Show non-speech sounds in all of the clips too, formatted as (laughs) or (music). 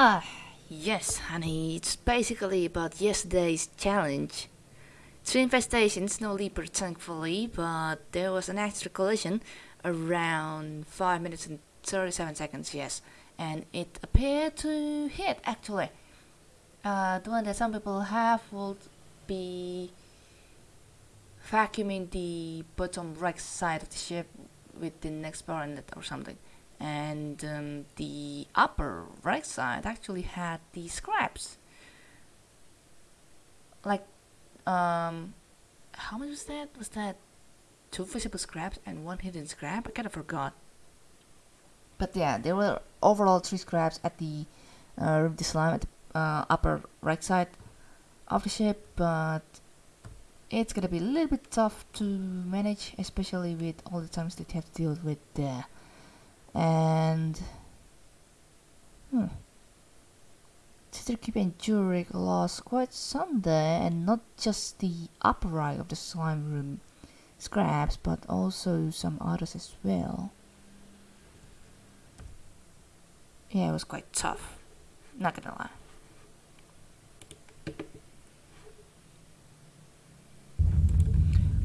Ah, yes, honey. It's basically about yesterday's challenge. Three infestations, no leaper thankfully, but there was an extra collision around 5 minutes and 37 seconds, yes. And it appeared to hit actually. Uh, the one that some people have would be vacuuming the bottom right side of the ship with the next baronet or something and um, the upper right side actually had the scraps. Like um, how much was that? Was that two visible scraps and one hidden scrap? I kind of forgot. But yeah there were overall three scraps at the uh, the slime at the uh, upper right side of the ship but it's gonna be a little bit tough to manage especially with all the times that you have to deal with the and hmm, Keep and Jurek lost quite some there and not just the upper right of the slime room scraps but also some others as well yeah it was quite tough not gonna lie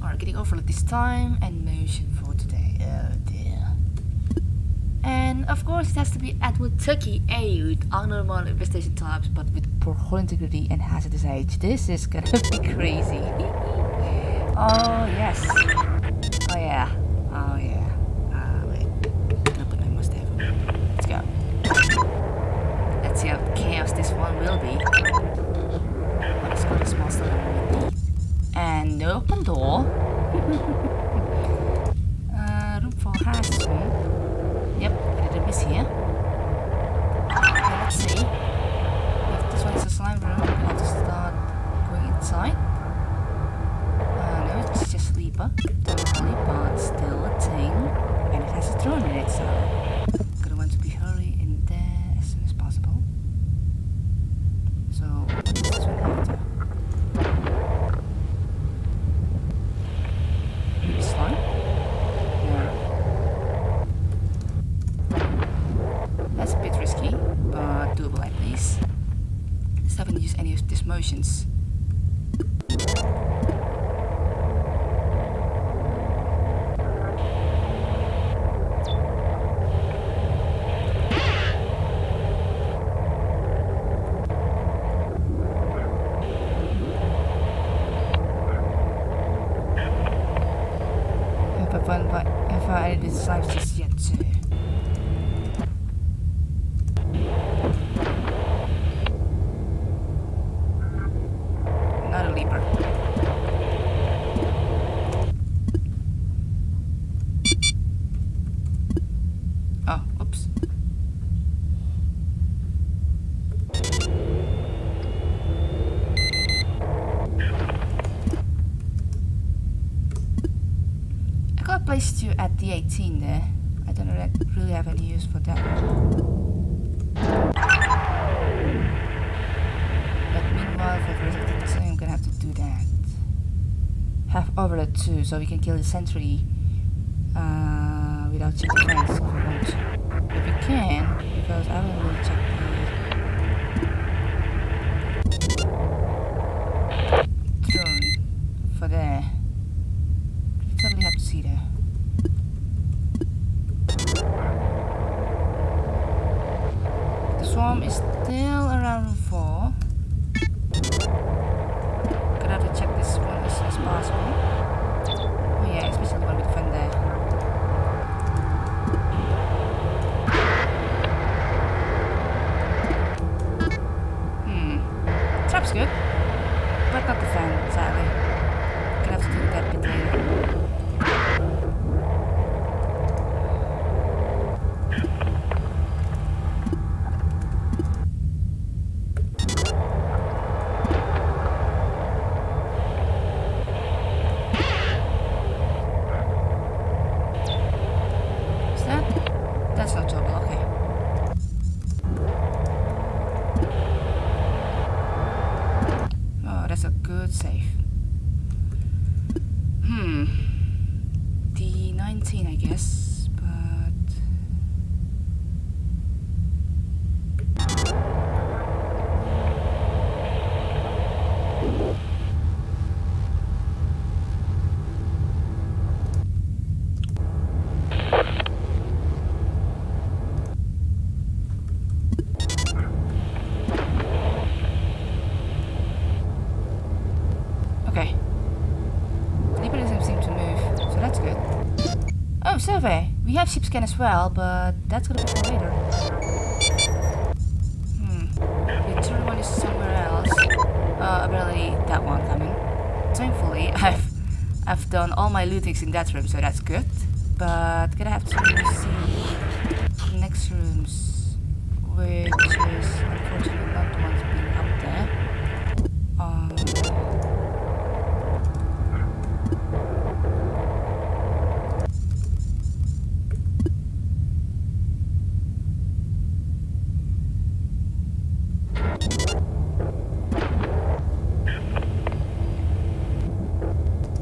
Alright, getting over this time and motion for today. Dear. And of course it has to be Edward Tucky A with abnormal infestation types but with poor hull integrity and hazardous age. This is gonna (laughs) be crazy. oh yes. Oh yeah. Oh yeah. Ah wait. I'll put my mustache. Let's go. Let's see how chaos this one will be. Let's go and open door. (laughs) uh, room for hazards room. Yep, a miss here. Okay, let's see. If this one is a slime room, I'm going to start going inside. Uh, no, it's just Leaper. Totally, but still a thing. And it has a drone in it, so gonna want to be hurry in there as soon as possible. So, what does this one have to? slime? Yeah. That's a bit risky, but doable at least. Let's haven't used any of these motions. If I, if I decide just yet to. Not a leaper. Oh, oops. I got placed you at the 18 there. I don't really have any use for that. But meanwhile, for the rest of the time, I'm gonna have to do that. Have overload too, so we can kill the sentry uh, without checking fence if we can, because I will really check the drone for there. You totally have to see there. Swarm is still around room 4. Gonna have to check this one as soon as possible. Oh yeah, especially the one with fun there. Hmm. Trap's good. But not the fan, sadly. Gonna have to do that bit later. Is that? That's not total, okay. Oh, that's a good save. Hmm. The 19, I guess, but... way, we have ship scan as well, but that's gonna be for later. Hmm. The third one is somewhere else. Uh, apparently that one coming. Thankfully, (laughs) I've I've done all my lootings in that room, so that's good. But gonna have to see next rooms, which is unfortunately not the ones being up there. Um,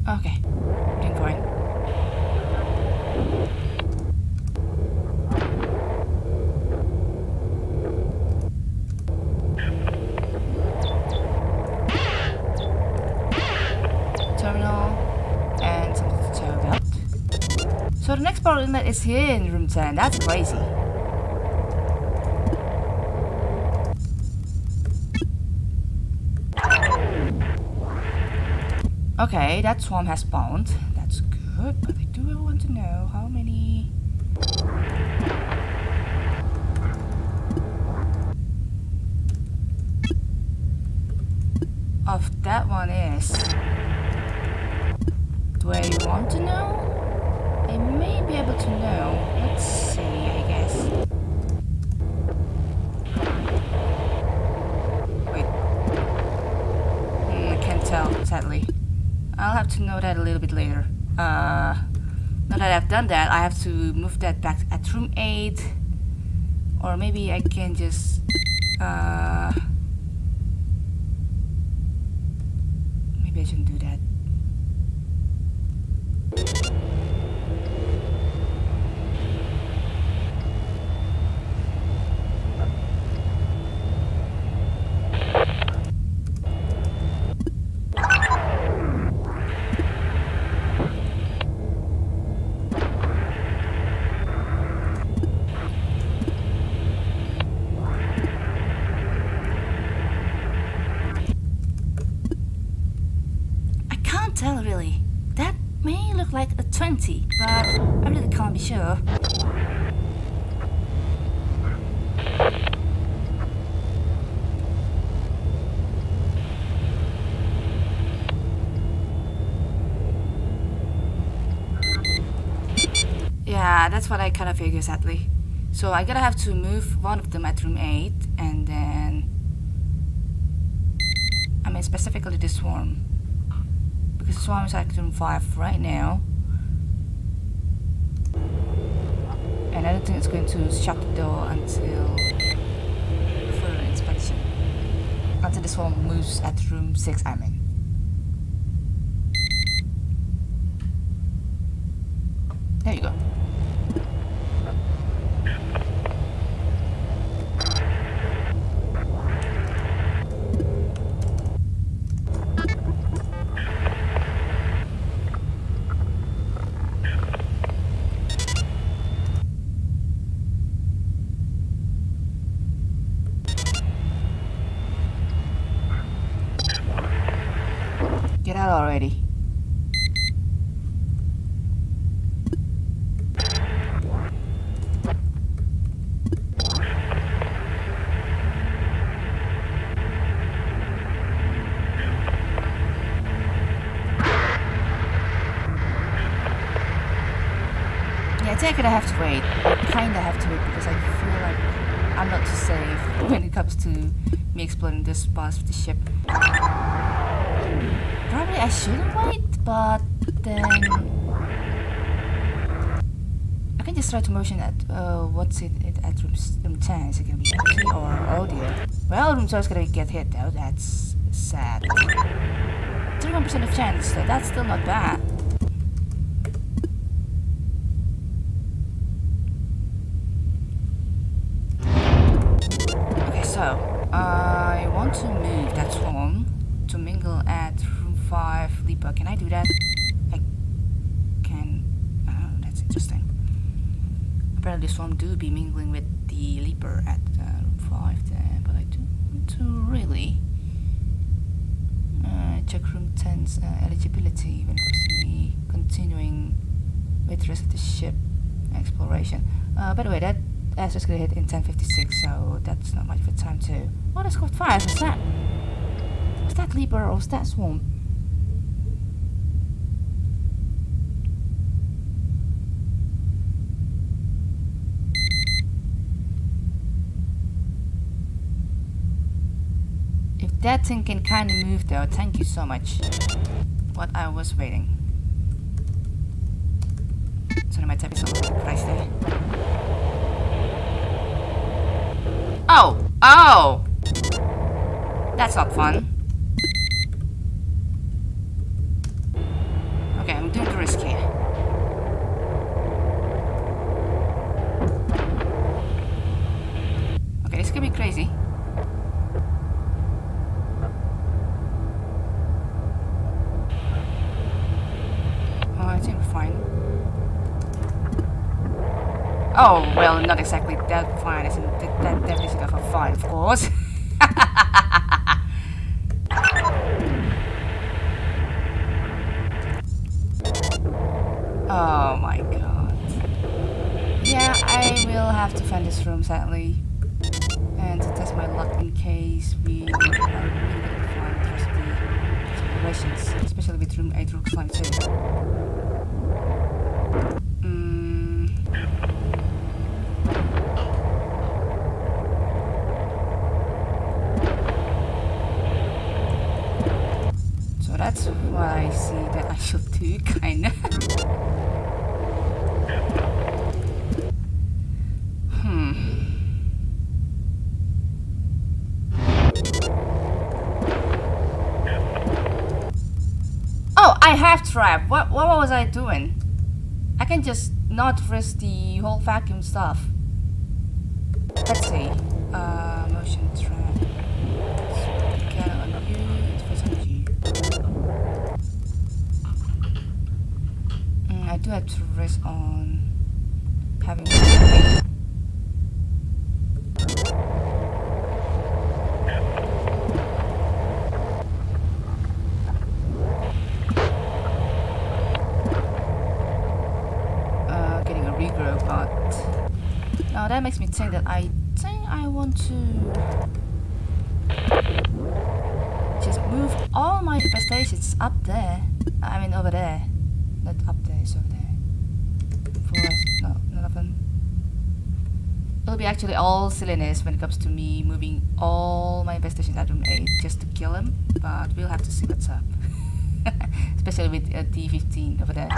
okay, getting going. terminal and something to tell about. Power inlet is here in room 10. That's crazy. Okay, that swarm has spawned. That's good, but I do want to know how many... Of that one is... Do I want to know? I may be able to know. Let's see, I guess. Wait. Hmm, I can't tell, sadly. I'll have to know that a little bit later. Uh, now that I've done that, I have to move that back at room 8. Or maybe I can just... Uh, maybe I shouldn't do that. I can't tell really. That may look like a 20, but I really can't be sure. Yeah, that's what I kind of figure sadly. So I gotta have to move one of them at room 8 and then... I mean specifically the swarm because the swarm is at room 5 right now. And I don't think it's going to shut the door until further inspection. Until the swarm moves at room 6, I mean. There you go. Get out already. Yeah, I think I have to wait. I kinda have to wait because I feel like I'm not too safe when it comes to me exploring this part of the ship. Probably I shouldn't wait, but then I can just try to motion at uh, what's it, it at room, room 10. Is it gonna be empty or dear? Well, room 12 is gonna get hit though. That's sad. 31% of chance, so that's still not bad. Okay, so I want to move that swarm to mingle at room 5 Leaper. Can I do that? I can. Oh, that's interesting. Apparently, swarm do be mingling with the Leaper at uh, room 5 there, but I do want to really uh, check room 10's uh, eligibility when it comes to me continuing with the rest of the ship. exploration. Uh, by the way, that that's just gonna hit in 1056, so that's not much of a time to. Oh, that's code 5, what's that? Was that Leaper or was that Swarm? If that thing can kinda move though, thank you so much. What I was waiting. Sorry, my type is a little pricey. Oh! Oh! That's not fun. Okay, I'm doing the risk here. Okay, this could be crazy. Oh, I think we're fine. Oh, well, not exactly that fine. Isn't that, that definition of a fine, of course. oh my god. Yeah, I will have to find this room, sadly. That's what I see that I should do, (laughs) kinda. hmm. Oh, I have trap. What what was I doing? I can just not risk the whole vacuum stuff. Let's see. Uh, motion trap. Get on you. It was on you. Mm, I do have to risk on having. uh, getting a regrow, but now that makes me think that I think I want to just move all my infestations up there. I mean over there, not up over there. Forest, no, none of them. It'll be actually all silliness when it comes to me moving all my infestations at room 8 just to kill him, but we'll have to see what's up. (laughs) Especially with uh, D15 over there.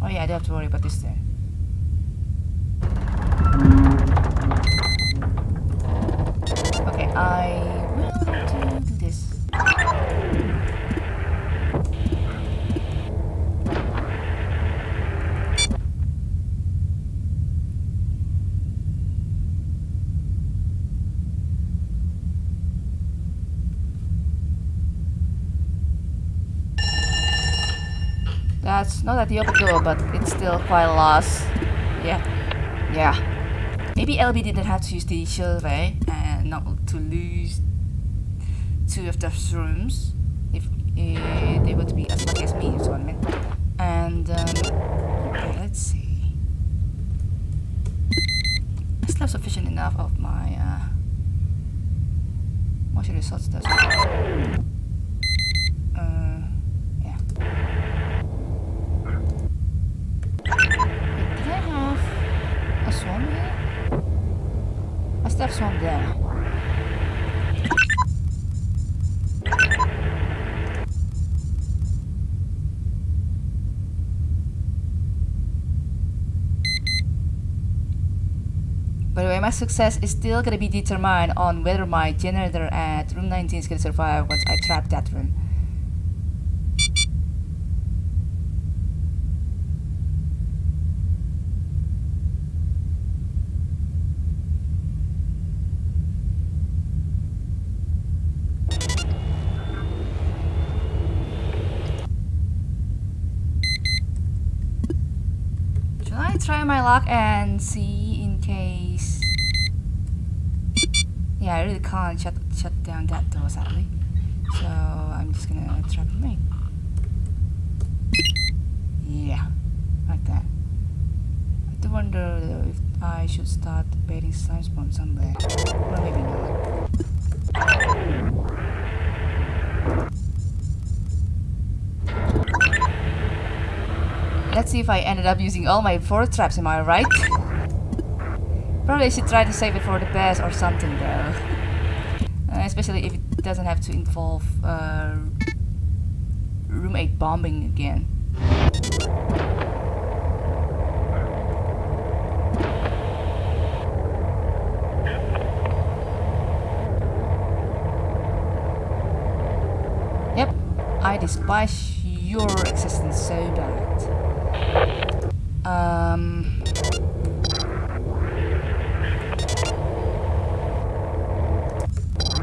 Oh yeah, I don't have to worry about this there. Okay, I will have to do this. That's not at the open door, but it's still quite lost. Yeah. Yeah. Maybe LB didn't have to use the survey and not to lose two of those rooms if uh, they would be as lucky as me, is what I mean. And, um, okay, let's see. I still have sufficient enough of my, uh, motion results does. Uh, yeah. Did I have here? Have swarm there. By the way, my success is still gonna be determined on whether my generator at room 19 is gonna survive once I trap that room. Should I luck and see in case? Yeah, I really can't shut shut down that door sadly. So I'm just gonna trap me. Yeah. like that. I do wonder if I should start baiting slime spawn somewhere. Or maybe not. Let's see if I ended up using all my four traps, am I right? Probably should try to save it for the best or something though. Uh, especially if it doesn't have to involve uh, room 8 bombing again. Yep, I despise your existence so bad. Um...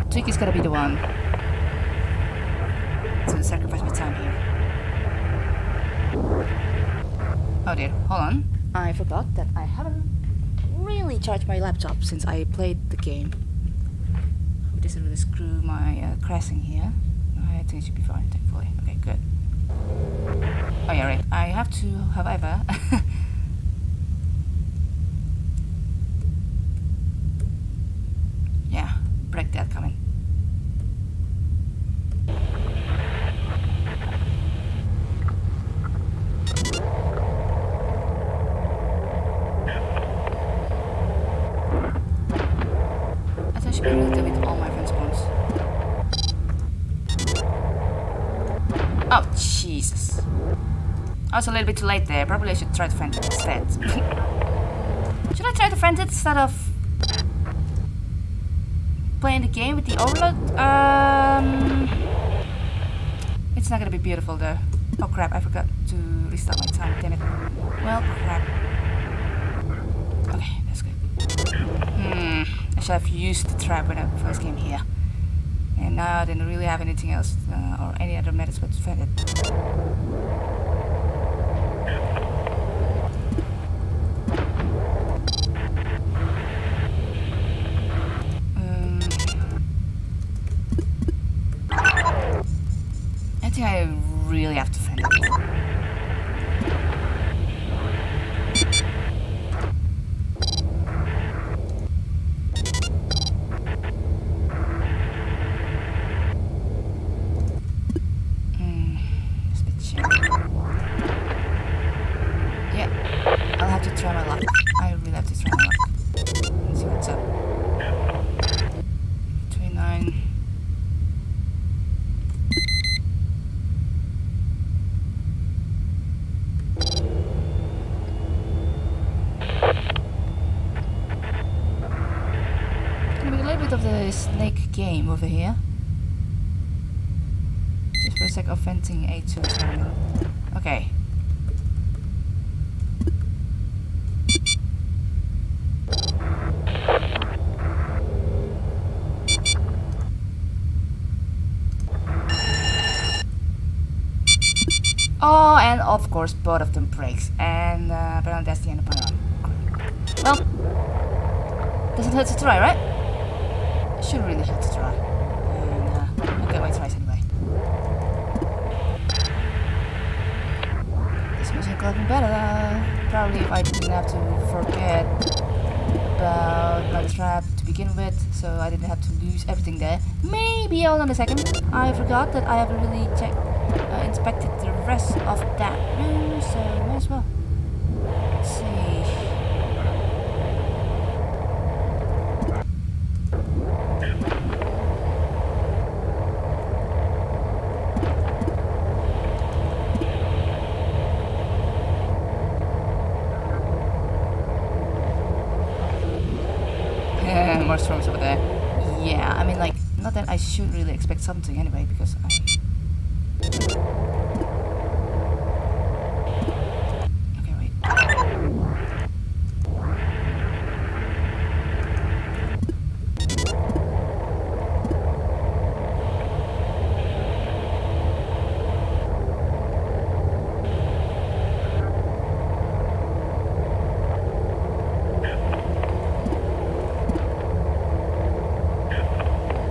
Tweak is gonna be the one to sacrifice my time here. Oh dear, hold on. I forgot that I haven't really charged my laptop since I played the game. It doesn't really screw my uh, crashing here. I think it should be fine, have to, however... (laughs) yeah, break that coming. I thought I should be able to with all my friends spawns. Oh, Jesus. I was a little bit too late there. Probably I should try to friend it instead. (laughs) should I try to friend it instead of playing the game with the overload? Um, it's not gonna be beautiful though. Oh crap, I forgot to restart my time, damn it. Well, crap. Okay, that's good. Hmm, I should have used the trap when I first came here. And now I didn't really have anything else uh, or any other methods but to find it. Um, I think I really have to find it. Hmm, it's a bit shady. Yeah, I'll have to try my luck. I really have to try my luck. Let's see what's up. 29. Gonna be a little bit of the snake game over here. Just for a sec of venting A2 is coming. Okay. Oh, and of course both of them breaks. And uh, apparently that's the end of my run. Well, doesn't hurt to try, right? Should really hurt to try. And uh, I'll get my tries anyway. Been better. Probably if I didn't have to forget about my trap to begin with, so I didn't have to lose everything there. Maybe hold on a second. I forgot that I haven't really checked, uh, inspected the rest of that room, so might as well. Let's see. More storms over there. Yeah, I mean, like, not that I should really expect something anyway, because I. Okay, wait.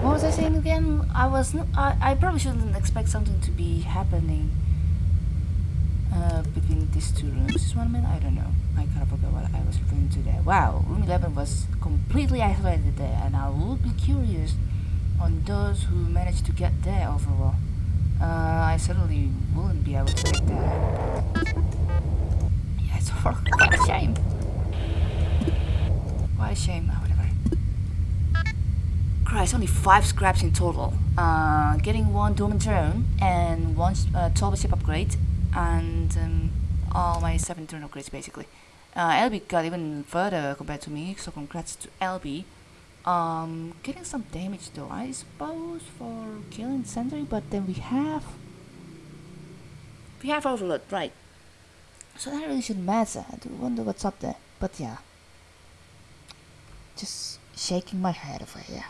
What was I saying again? I was n I, I probably shouldn't expect something to be happening. uh, between these two rooms. Is one man? I don't know. I kind of forgot what I was referring to there. Wow, room 11 was completely isolated there, and I would be curious on those who managed to get there overall. Uh, I certainly wouldn't be able to make that. Yeah, it's quite (laughs) a shame. What a shame. Christ, only five scraps in total. Uh, getting one Dormant Drone and one uh, Tall Ship upgrade and um, all my seven turn upgrades basically. Uh, LB got even further compared to me, so congrats to LB. Um, getting some damage though, I suppose, for killing Sentry, but then we have... We have Overload, right. So that really shouldn't matter. I do wonder what's up there, but yeah. Just shaking my head over here.